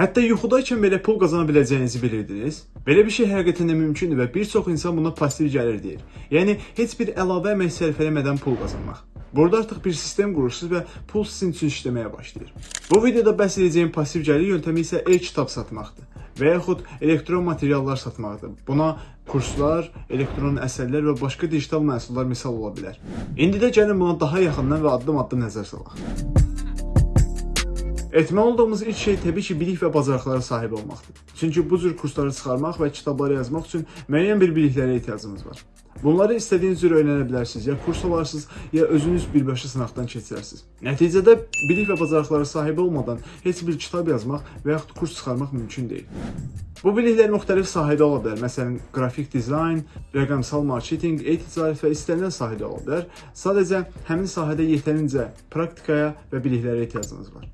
Hətta yuxudaykən belə pul qazana biləcəyinizi bilirdiniz? Belə bir şey həqiqətən də mümkündür və bir çox insan buna pasiv gəlir deyir. Yəni heç bir əlavə əmək sərf eləmədən pul qazanmaq. Burada artıq bir sistem qurursunuz və pul sizin üçün işləməyə başlayır. Bu videoda bəhs edəcəyim pasiv gəlir yöntəmi isə e-kitab satmaqdır və yaxud elektron materiallar satmaqdır. Buna kurslar, elektron əsərlər və başqa digital məhsullar misal ola bilər. İndi də gəlin buna daha yaxından və addım-addım nəzər salaq. Etməli olduğumuz ilk şey təbii ki, bilik və bacarıqlara sahib olmaqdır. Çünki bu cür kursları çıxarmaq və kitabları yazmaq üçün müəyyən bir biliklərə ehtiyacımız var. Bunları istədiyiniz cür öyrənə bilərsiniz, ya kurs alarsınız, ya özünüz birbaşa sınaqdan keçirərsiniz. Nəticədə bilik və bacarıqlara sahib olmadan heç bir kitab yazmaq və yaxud kurs çıxarmaq mümkün deyil. Bu biliklər müxtəlif sahədə ola bilər. Məsələn, qrafik dizayn, rəqəmsal marketinq, e-ticarət və istənilən sahədə ola bilər. Sadəcə həmin sahədə yetərincə praktikaya və biliklərə ehtiyacınız var.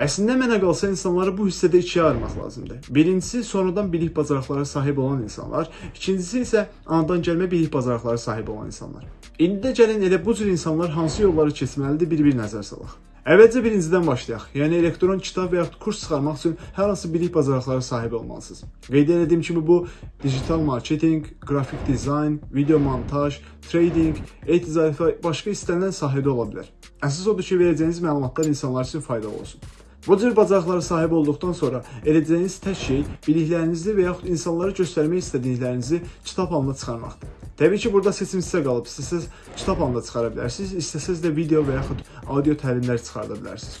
Əslində mənə qalsa insanları bu hissədə ikiyə ayırmaq lazımdır. Birincisi sonradan bilik bacarıqlara sahib olan insanlar, ikincisi isə anadan gəlmə bilik bacarıqlara sahib olan insanlar. İndi də gəlin elə bu cür insanlar hansı yolları keçməlidir bir-bir nəzər salaq. Əvvəlcə birincidən başlayaq. Yəni elektron kitab və yaxud kurs çıxarmaq üçün hər hansı bilik bacarıqlara sahib olmalısınız. Qeyd etdiyim kimi bu digital marketinq, qrafik dizayn, video montaj, trading, e-ticarət və başqa istənilən sahədə ola bilər. Əsas odur ki, verəcəyiniz məlumatlar insanlar üçün faydalı olsun. Bu cür bacarıqlara sahib olduqdan sonra edəcəyiniz tək şey biliklərinizi və yaxud insanlara göstərmək istədiklərinizi kitab halında çıxarmaqdır. Təbii ki, burada seçim sizə qalıb. İstəsəz kitab halında çıxara bilərsiniz, istəsəz də video və yaxud audio təlimlər çıxarda bilərsiniz.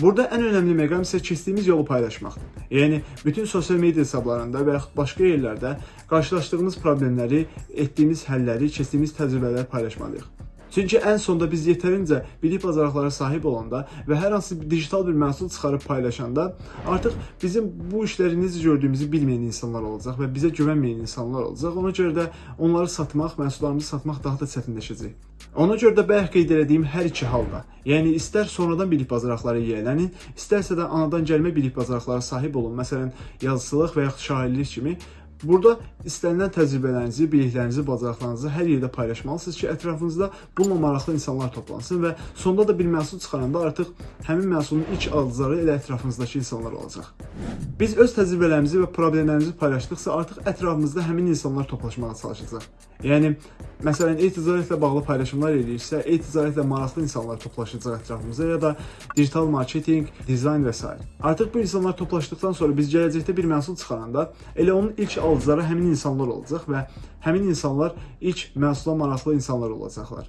Burada ən önəmli məqam isə keçdiyimiz yolu paylaşmaqdır. Yəni bütün sosial media hesablarında və yaxud başqa yerlərdə qarşılaşdığımız problemləri, etdiyimiz həlləri, keçdiyimiz təcrübələri paylaşmalıyıq. Çünki ən sonda biz yetərincə bilik bacarıqlara sahib olanda və hər hansı bir digital bir məhsul çıxarıb paylaşanda artıq bizim bu işləri necə gördüyümüzü bilməyən insanlar olacaq və bizə güvənməyən insanlar olacaq. Ona görə də onları satmaq, məhsullarımızı satmaq daha da çətinləşəcək. Ona görə də bayaq qeyd etdiyim hər iki halda, yəni istər sonradan bilik bacarıqları yiyələnin, istərsə də anadan gəlmə bilik bacarıqlara sahib olun. Məsələn, yazıçılıq və yaxud şairlik kimi Burada istənilən təcrübələrinizi, biliklərinizi, bacarıqlarınızı hər yerdə paylaşmalısınız ki, ətrafınızda bununla maraqlı insanlar toplansın və sonda da bir məhsul çıxaranda artıq həmin məhsulun ilk alıcıları elə ətrafınızdakı insanlar olacaq. Biz öz təcrübələrimizi və problemlərimizi paylaşdıqsa artıq ətrafımızda həmin insanlar toplaşmağa çalışacaq. Yəni məsələn e-ticarətlə bağlı paylaşımlar ediriksə, e-ticarətlə maraqlı insanlar toplaşacaq ətrafımıza ya da digital marketinq, dizayn və s. Artıq bu insanlar toplaşdıqdan sonra biz gələcəkdə bir məhsul çıxaranda elə onun ilk alıcıları həmin insanlar olacaq və həmin insanlar ilk məhsula maraqlı insanlar olacaqlar.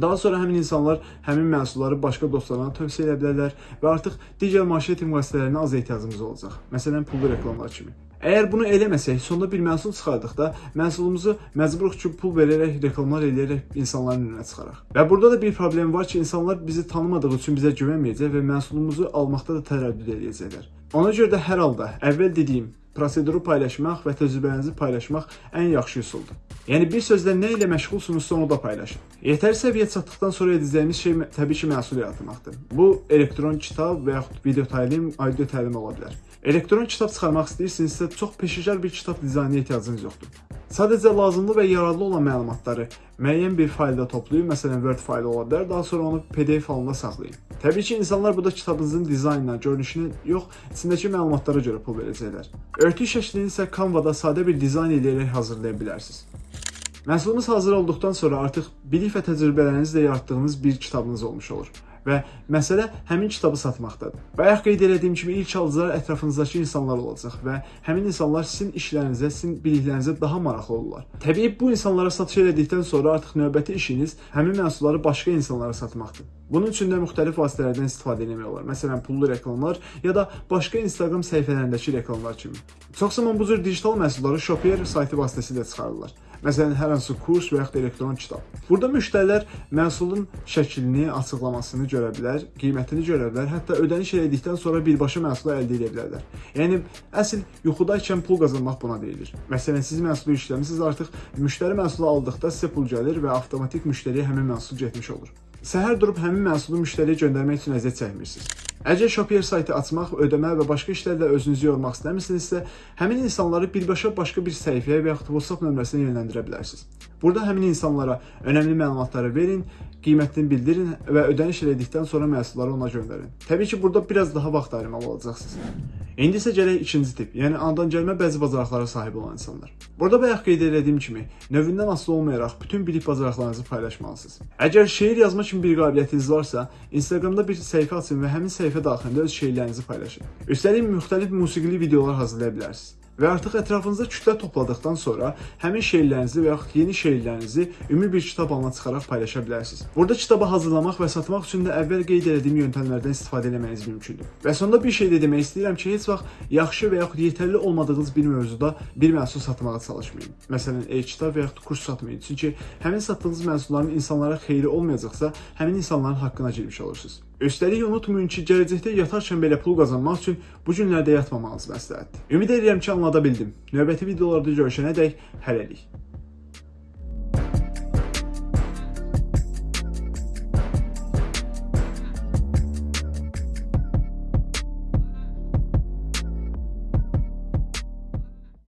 Daha sonra həmin insanlar həmin məhsulları başqa dostlarına tövsiyə edə bilərlər və artıq digər marketinq vasitələrinə az ehtiyacımız olacaq. Məsələn, pullu reklamlar kimi. Əgər bunu eləməsək, sonda bir məhsul çıxardıqda məhsulumuzu məcburuq ki, pul verərək, reklamlar eləyərək insanların önünə çıxaraq. Və burada da bir problem var ki, insanlar bizi tanımadığı üçün bizə güvənməyəcək və məhsulumuzu almaqda da tərəddüd eləyəcəklər. Ona görə də hər halda əvvəl dediyim proseduru paylaşmaq və təcrübənizi paylaşmaq ən yaxşı üsuldur. Yəni bir sözlə nə ilə məşğulsunuzsa onu da paylaşın. Yetər səviyyə çatdıqdan sonra edəcəyimiz şey təbii ki, məhsul yaratmaqdır. Bu elektron kitab və yaxud video təlim, audio təlim ola bilər. Elektron kitab çıxarmaq istəyirsinizsə, çox peşəkar bir kitab dizaynına ehtiyacınız yoxdur. Sadəcə lazımlı və yararlı olan məlumatları müəyyən bir faylda toplayın, məsələn Word faylı ola bilər, daha sonra onu PDF halında saxlayın. Təbii ki, insanlar burada kitabınızın dizaynına, görünüşünə yox, içindəki məlumatlara görə pul verəcəklər. Örtük şəklini isə Canva-da sadə bir dizayn edərək hazırlaya bilərsiniz. Məhsulumuz hazır olduqdan sonra artıq bilik və təcrübələrinizlə yaratdığınız bir kitabınız olmuş olur və məsələ həmin kitabı satmaqdadır. Bayaq qeyd etdiyim kimi ilk alıcılar ətrafınızdakı insanlar olacaq və həmin insanlar sizin işlərinizə, sizin biliklərinizə daha maraqlı olurlar. Təbii bu insanlara satış elədikdən sonra artıq növbəti işiniz həmin məhsulları başqa insanlara satmaqdır. Bunun üçün də müxtəlif vasitələrdən istifadə etmək olar. Məsələn, pullu reklamlar ya da başqa Instagram səhifələrindəki reklamlar kimi. Çox zaman bu cür digital məhsulları Shopeer saytı vasitəsilə çıxarırlar. Məsələn, hər hansı kurs və yaxud elektron kitab. Burada müştərilər məhsulun şəklini, açıqlamasını görə bilər, qiymətini görə bilər, hətta ödəniş elədikdən sonra birbaşa məhsulu əldə edə bilərlər. Yəni əsl yuxudaykən pul qazanmaq buna deyilir. Məsələn, siz məhsulu işləmisiniz, artıq müştəri məhsulu aldıqda sizə pul gəlir və avtomatik müştəriyə həmin məhsul getmiş olur. Səhər durub həmin məhsulu müştəriyə göndərmək üçün əziyyət çəkmirsiniz. Əgər Shopier saytı açmaq, ödəmə və başqa işlərlə özünüzü yormaq istəmirsinizsə, həmin insanları birbaşa başqa bir səhifəyə və yaxud WhatsApp nömrəsinə yönləndirə bilərsiniz. Burada həmin insanlara önəmli məlumatları verin, qiymətini bildirin və ödəniş elədikdən sonra məhsulları ona göndərin. Təbii ki, burada biraz daha vaxt ayırmalı olacaqsınız. İndi isə gələk ikinci tip, yəni andan gəlmə bəzi bacarıqlara sahib olan insanlar. Burada bayaq qeyd etdiyim kimi, növündən asılı olmayaraq bütün bilik bacarıqlarınızı paylaşmalısınız. Əgər şeir yazma kimi bir qabiliyyətiniz varsa, Instagramda bir səhifə açın və həmin səhifə daxilində öz şeirlərinizi paylaşın. Üstəlik müxtəlif musiqili videolar hazırlaya bilərsiniz. Və artıq ətrafınızda kütlə topladıqdan sonra həmin şeirlərinizi və yaxud yeni şeirlərinizi ümumi bir kitab halına çıxaraq paylaşa bilərsiniz. Burada kitabı hazırlamaq və satmaq üçün də əvvəl qeyd etdiyim yöntəmlərdən istifadə etməyiniz mümkündür. Və sonda bir şey də demək istəyirəm ki, heç vaxt yaxşı və yaxud yetərli olmadığınız bir mövzuda bir məhsul satmağa çalışmayın. Məsələn, e-kitab və yaxud kurs satmayın. Çünki həmin satdığınız məhsulların insanlara xeyri olmayacaqsa, həmin insanların haqqına girmiş olursunuz. Üstəlik unutmayın ki, gələcəkdə yatarkən belə pul qazanmaq üçün bu günlərdə yatmamağınız məsləhətdir. Ümid edirəm ki, anlada bildim. Növbəti videolarda görüşənədək hələlik.